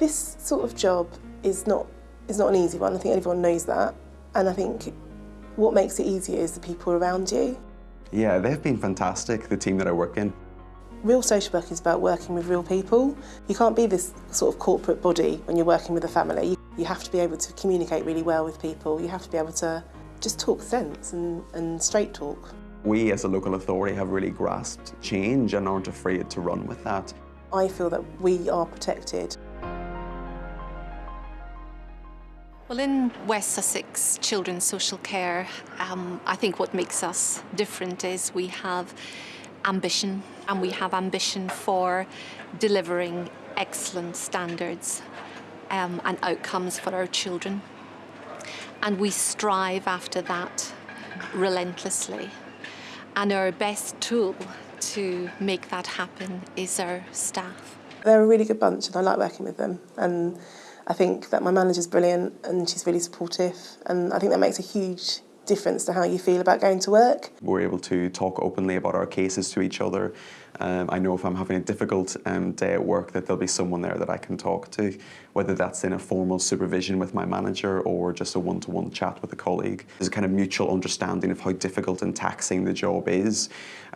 This sort of job is not, is not an easy one, I think everyone knows that. And I think what makes it easier is the people around you. Yeah, they've been fantastic, the team that I work in. Real social work is about working with real people. You can't be this sort of corporate body when you're working with a family. You have to be able to communicate really well with people. You have to be able to just talk sense and, and straight talk. We as a local authority have really grasped change and aren't afraid to run with that. I feel that we are protected. Well, in West Sussex Children's Social Care, um, I think what makes us different is we have ambition and we have ambition for delivering excellent standards um, and outcomes for our children. And we strive after that relentlessly. And our best tool to make that happen is our staff. They're a really good bunch and I like working with them. And I think that my manager's brilliant and she's really supportive and I think that makes a huge difference to how you feel about going to work. We're able to talk openly about our cases to each other. Um, I know if I'm having a difficult um, day at work that there'll be someone there that I can talk to whether that's in a formal supervision with my manager or just a one-to-one -one chat with a colleague. There's a kind of mutual understanding of how difficult and taxing the job is.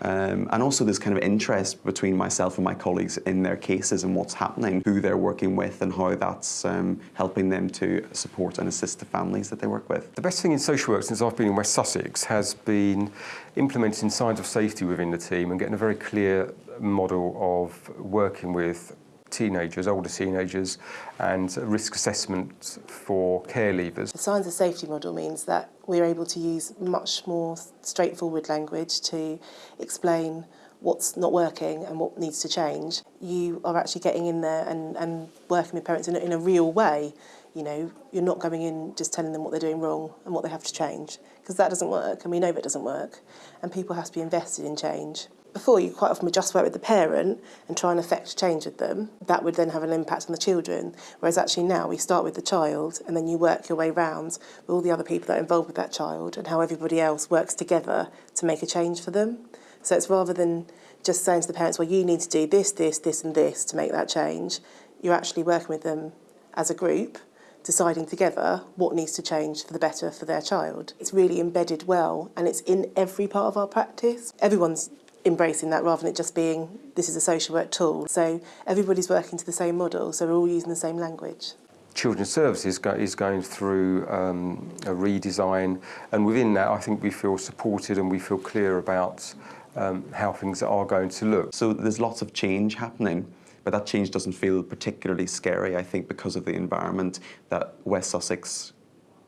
Um, and also there's kind of interest between myself and my colleagues in their cases and what's happening, who they're working with and how that's um, helping them to support and assist the families that they work with. The best thing in social work since I've been in West Sussex has been implementing signs of safety within the team and getting a very clear model of working with teenagers, older teenagers, and risk assessment for care leavers. The signs of safety model means that we're able to use much more straightforward language to explain what's not working and what needs to change. You are actually getting in there and, and working with parents in a, in a real way You know, you're not going in just telling them what they're doing wrong and what they have to change, because that doesn't work, and we know that doesn't work, and people have to be invested in change. Before, you quite often would just work with the parent and try and affect change with them. That would then have an impact on the children. Whereas actually now we start with the child and then you work your way round with all the other people that are involved with that child and how everybody else works together to make a change for them. So it's rather than just saying to the parents, well, you need to do this, this, this and this to make that change. You're actually working with them as a group deciding together what needs to change for the better for their child. It's really embedded well and it's in every part of our practice. Everyone's embracing that rather than it just being this is a social work tool. So everybody's working to the same model, so we're all using the same language. Children's Services is going through um, a redesign and within that I think we feel supported and we feel clear about um, how things are going to look. So there's lots of change happening but that change doesn't feel particularly scary I think because of the environment that West Sussex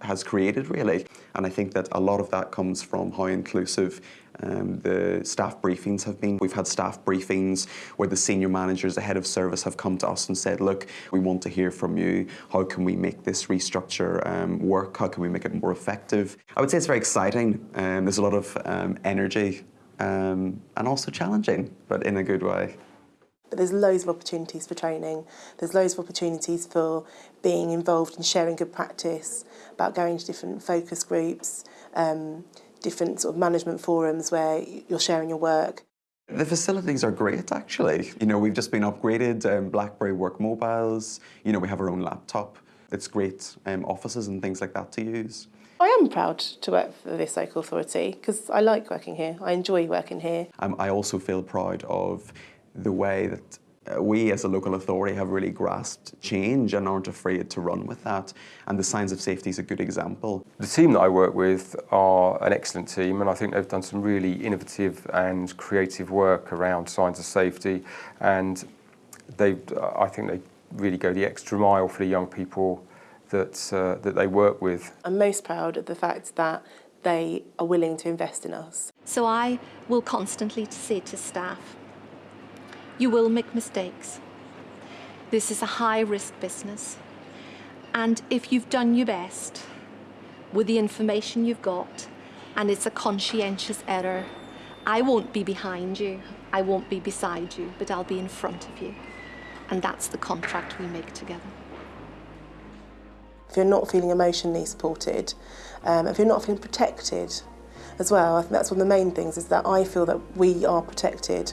has created really and I think that a lot of that comes from how inclusive um, the staff briefings have been. We've had staff briefings where the senior managers, the head of service have come to us and said, look, we want to hear from you. How can we make this restructure um, work? How can we make it more effective? I would say it's very exciting. Um, there's a lot of um, energy um, and also challenging, but in a good way. But there's loads of opportunities for training. There's loads of opportunities for being involved in sharing good practice, about going to different focus groups, um, different sort of management forums where you're sharing your work. The facilities are great, actually. You know, we've just been upgraded, um, BlackBerry Work Mobiles, you know, we have our own laptop. It's great um, offices and things like that to use. I am proud to work for this local authority because I like working here. I enjoy working here. Um, I also feel proud of the way that uh, we as a local authority have really grasped change and aren't afraid to run with that. And the Signs of Safety is a good example. The team that I work with are an excellent team and I think they've done some really innovative and creative work around signs of safety and they, I think they really go the extra mile for the young people that, uh, that they work with. I'm most proud of the fact that they are willing to invest in us. So I will constantly say to staff, you will make mistakes. This is a high risk business. And if you've done your best with the information you've got and it's a conscientious error, I won't be behind you, I won't be beside you, but I'll be in front of you. And that's the contract we make together. If you're not feeling emotionally supported, um, if you're not feeling protected as well, I think that's one of the main things is that I feel that we are protected.